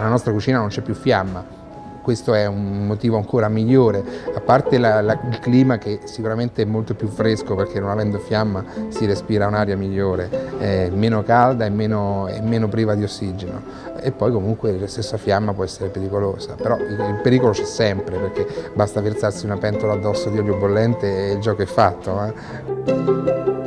Nella nostra cucina non c'è più fiamma, questo è un motivo ancora migliore, a parte la, la, il clima che sicuramente è molto più fresco perché non avendo fiamma si respira un'aria migliore, è meno calda e meno, meno priva di ossigeno e poi comunque la stessa fiamma può essere pericolosa, però il, il pericolo c'è sempre perché basta versarsi una pentola addosso di olio bollente e il gioco è fatto. Eh?